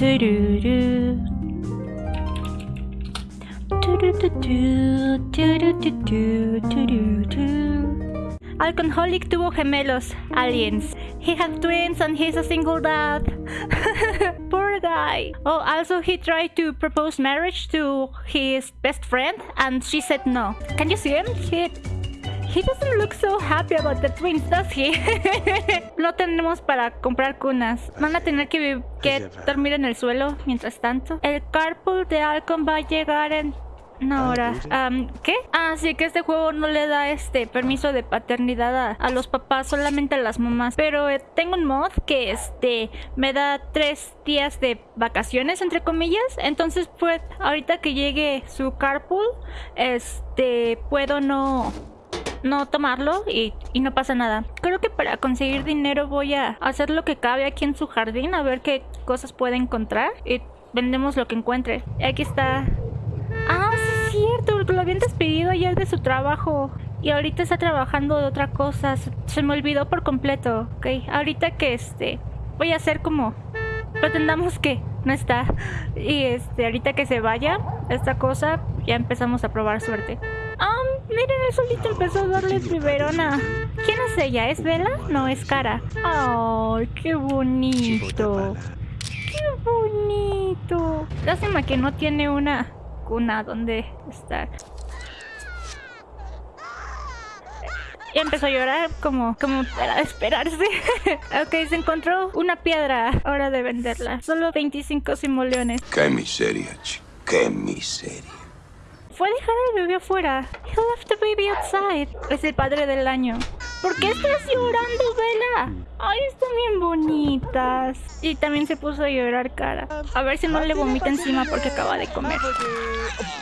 Tururú. Tururú, tururú, tururú. Alcoholic tuvo gemelos, aliens. He had twins and he's a single dad. Poor guy. Oh, also he tried to propose marriage to his best friend and she said no. Can you see him? He, he doesn't look so happy about the twins, does he? no tenemos para comprar cunas. Van a tener que, que dormir en el suelo mientras tanto. El carpool de Alcon va a llegar en una hora. Am, ¿Qué? Ah, sí, que este juego no le da este permiso de paternidad a, a los papás, solamente a las mamás. Pero eh, tengo un mod que este me da tres días de vacaciones, entre comillas. Entonces, pues, ahorita que llegue su carpool, este, puedo no no tomarlo y, no pasa nada. Creo que para conseguir dinero voy a hacer lo que cabe aquí en su jardín, a ver qué cosas puede encontrar y vendemos lo que encuentre. Aquí está. Ah, sí es cierto, lo habían despedido ayer de su trabajo y ahorita está trabajando de otra cosa. Se, se me olvidó por completo. Ok, ahorita que este voy a hacer como pretendamos que no está y este ahorita que se vaya esta cosa ya empezamos a probar suerte. Miren, el solito empezó a darle biberona. ¿Quién es ella? ¿Es Vela? No, es Cara. ¡Ay, qué bonito! ¡Qué bonito! Lástima que no tiene una cuna donde estar. Y empezó a llorar como, como de esperarse. ok, se encontró una piedra. Hora de venderla. Solo 25 simoleones. Qué miseria, chico. Qué miseria. Fue dejar al bebé afuera. He left the baby outside. Es el padre del año. ¿Por qué estás llorando, Vela? Ay, están bien bonitas. Y también se puso a llorar cara. A ver si no le vomita encima porque acaba de comer.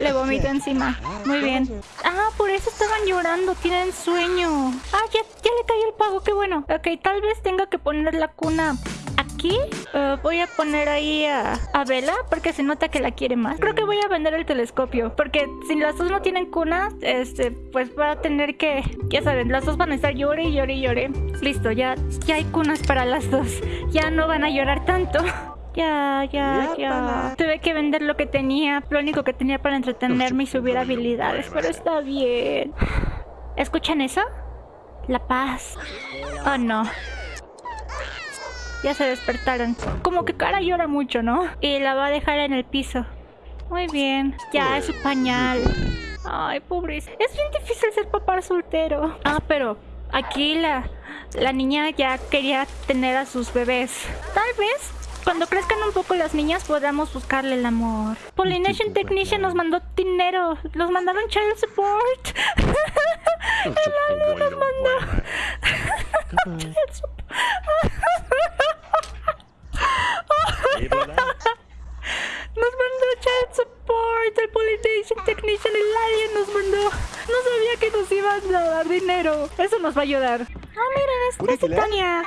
Le vomita encima. Muy bien. Ah, por eso estaban llorando. Tienen sueño. Ah, ya, ya le cayó el pago. Qué bueno. Ok, tal vez tenga que poner la cuna aquí. Eh, voy a poner ahí a, a Vela porque se nota que la quiere más. Creo que voy a vender el telescopio porque si las dos no tienen cuna, este, pues va a tener que, ya saben, las dos van a estar llore y llore y llore. Listo, ya, ya hay cunas para las dos. Ya no van a llorar tanto. Ya, ya, ya. Tuve que vender lo que tenía, lo único que tenía para entretenerme y subir habilidades, pero está bien. ¿Escuchan eso? La paz. Oh no. Ya se despertaron. Como que cara llora mucho, ¿no? Y la va a dejar en el piso. Muy bien. Ya es su pañal. Ay, pobre. Es bien difícil ser papá soltero. Ah, pero aquí la, la niña ya quería tener a sus bebés. Tal vez cuando crezcan un poco las niñas podamos buscarle el amor. Pollination Technician nos mandó dinero. Nos mandaron child support. El nos mandó. Child support. Nos mandó child support, el Pollination Technician, el alien nos mandó. No sabía que nos iban a dar dinero. Eso nos va a ayudar. Ah, miren, es, es Titania.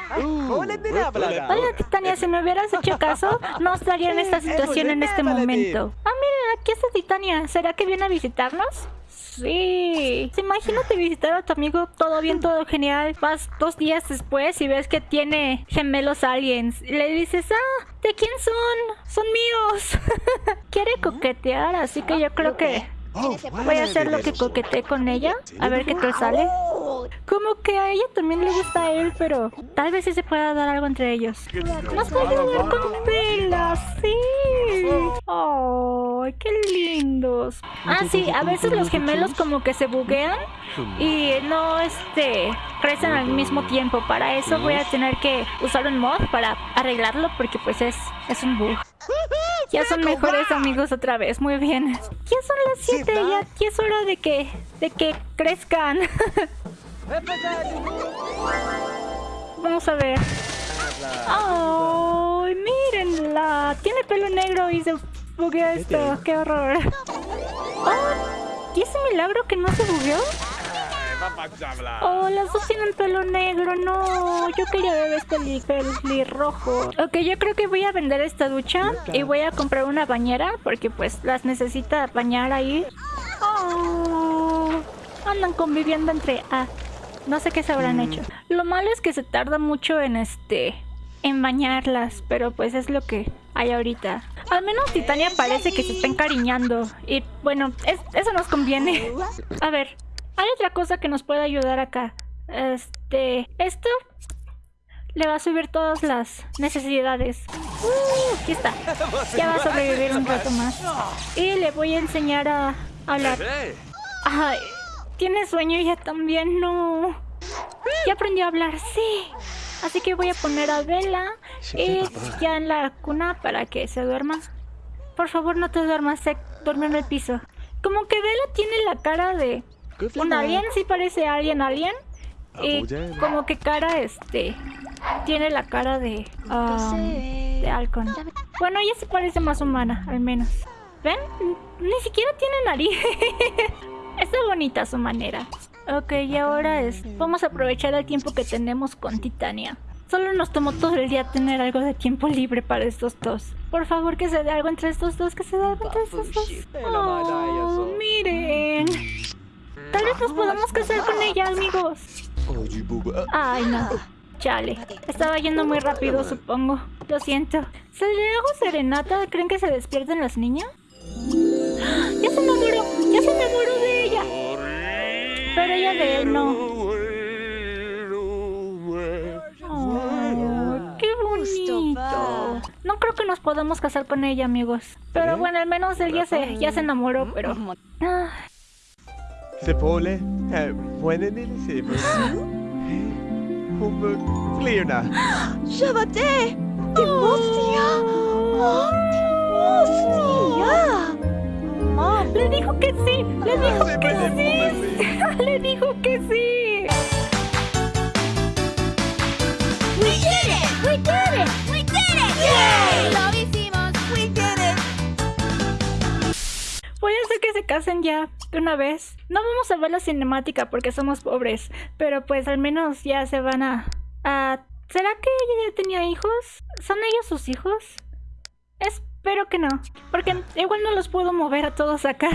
Hola, Titania, si me hubieras hecho caso, no estaría en esta situación en este momento. Ah, miren, aquí está Titania. ¿Será que viene a visitarnos? Sí. Imagínate visitar a tu amigo, todo bien, todo genial. Vas dos días después y ves que tiene gemelos aliens. Y le dices, ah, ¿de quién son? Son míos. Quiere coquetear, así que yo creo que voy a hacer lo que coqueteé con ella. A ver qué tal sale. Como que a ella también le gusta a él, pero tal vez sí se pueda dar algo entre ellos. Nos puede ayudar con velas, sí. ¡Ay, qué lindos! Ah, sí, a veces los gemelos como que se buguean y no este crecen al mismo tiempo. Para eso voy a tener que usar un mod para arreglarlo porque pues es, es un bug. Ya son mejores amigos otra vez, muy bien. Ya son las 7, ya, ya es hora de que, de que crezcan. Vamos a ver. ¡Ay, mírenla! Tiene pelo negro y se buguea esto. ¡Qué horror! Oh, ¿Y ese milagro que no se bugueó? Oh, las dos tienen pelo negro, no. Yo quería ver este pelirrojo. Ok, yo creo que voy a vender esta ducha y voy a comprar una bañera porque pues las necesita bañar ahí. Oh, andan conviviendo entre... Ah, no sé qué se habrán hecho. Lo malo es que se tarda mucho en este... En bañarlas, pero pues es lo que hay ahorita. Al menos Titania parece que se está encariñando. Y bueno, eso nos conviene. A ver, hay otra cosa que nos puede ayudar acá. Este, esto le va a subir todas las necesidades. Uh, aquí está. Ya va a sobrevivir un rato más. Y le voy a enseñar a hablar. Ay, tiene sueño ya también, no. Ya aprendió a hablar, sí. Así que voy a poner a Vela y ya en la cuna para que se duerma. Por favor, no te duermas, se duerme en el piso. Como que Vela tiene la cara de un alien, sí parece alien alien. Y como que cara, este, tiene la cara de, um, de Halcon. Bueno, ella se parece más humana, al menos. ¿Ven? Ni siquiera tiene nariz. Está bonita su manera. Ok, y ahora es... Vamos a aprovechar el tiempo que tenemos con Titania. Solo nos tomó todo el día tener algo de tiempo libre para estos dos. Por favor, que se dé algo entre estos dos, que se dé algo entre estos dos. Oh, miren. Tal vez nos podamos casar con ella, amigos. Ay, no. Chale. Estaba yendo muy rápido, supongo. Lo siento. ¿Se le hago serenata? ¿Creen que se despierten las niñas? ¡Ya se enamoró! ¡Ya se enamoró de ella! Pero ella de él no. Oh, ¡Qué bonito! No creo que nos podamos casar con ella, amigos. Pero bueno, al menos él ya se, ya se enamoró, pero... Ah. Sepole, pueden Como Flirna. Shabate! Timostia! Oh, Timostia! Le dijo que sí, le dijo que sí. le dijo que sí. Se casen ya de una vez. No vamos a ver la cinemática porque somos pobres, pero pues al menos ya se van a a ¿Será que ella ya tenía hijos? ¿Son ellos sus hijos? Es Espero que no, porque igual no los puedo mover a todos acá.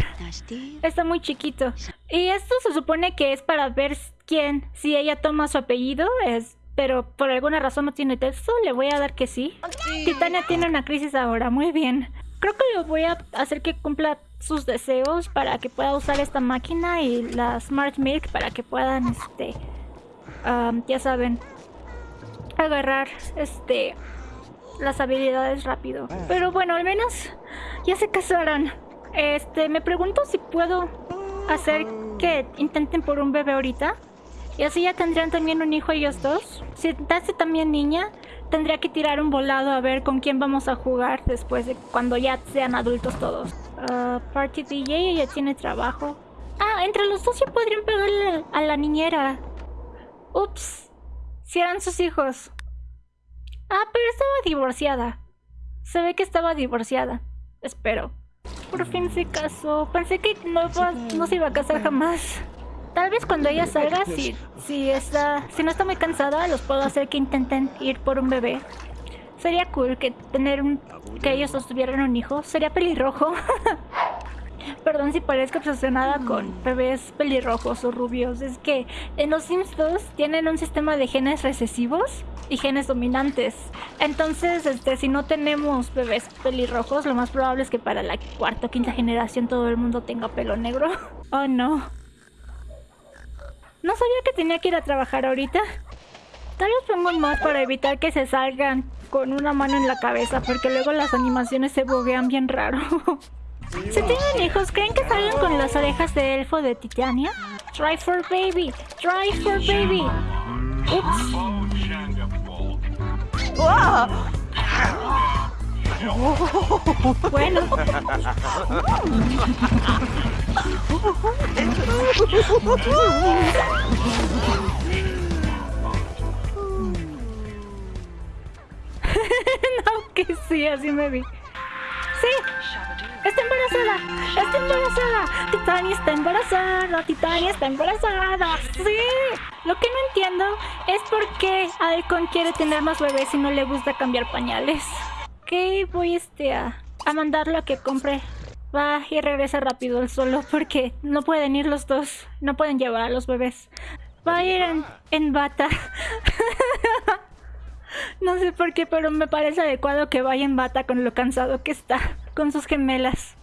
Está muy chiquito. Y esto se supone que es para ver quién, si ella toma su apellido, es, pero por alguna razón no tiene texto, le voy a dar que sí. Titania tiene una crisis ahora, muy bien. Creo que le voy a hacer que cumpla sus deseos para que pueda usar esta máquina y la Smart Milk para que puedan, este, ya saben, agarrar, este, las habilidades rápido. Pero bueno, al menos ya se casaron. Este, me pregunto si puedo hacer que intenten por un bebé ahorita. Y así ya tendrían también un hijo ellos dos. Si nace también niña, tendría que tirar un volado a ver con quién vamos a jugar después de cuando ya sean adultos todos. Uh, Party DJ ya tiene trabajo. Ah, entre los dos ya podrían pegarle a la niñera. Ups. Si eran sus hijos. Ah, pero estaba divorciada. Se ve que estaba divorciada. Espero. Por fin se casó. Pensé que no, no se iba a casar jamás. Tal vez cuando ella salga, si, si, está, si no está muy cansada, los puedo hacer que intenten ir por un bebé. Sería cool que tener un, que ellos tuvieran un hijo. Sería pelirrojo. Perdón si parezco obsesionada con bebés pelirrojos o rubios. Es que en los Sims 2 tienen un sistema de genes recesivos y genes dominantes. Entonces, este, si no tenemos bebés pelirrojos, lo más probable es que para la cuarta o quinta generación todo el mundo tenga pelo negro. Oh no. No sabía que tenía que ir a trabajar ahorita. Tal vez pongo un mod para evitar que se salgan con una mano en la cabeza, porque luego las animaciones se buguean bien raro. Si tienen hijos, ¿creen que salgan con las orejas de elfo de Titania? Try for baby, try for baby. Ups. Bueno. no, que sí, así me vi. Sí, ¡Está embarazada! ¡Está embarazada! Titania está embarazada, Titania está embarazada. ¡Sí! Lo que no entiendo es por qué Alcon quiere tener más bebés y no le gusta cambiar pañales. Ok, voy este a, a mandarlo a que compre. Va y regresa rápido el solo porque no pueden ir los dos. No pueden llevar a los bebés. Va a ir en bata. No sé por qué, pero me parece adecuado que vaya en bata con lo cansado que está, con sus gemelas.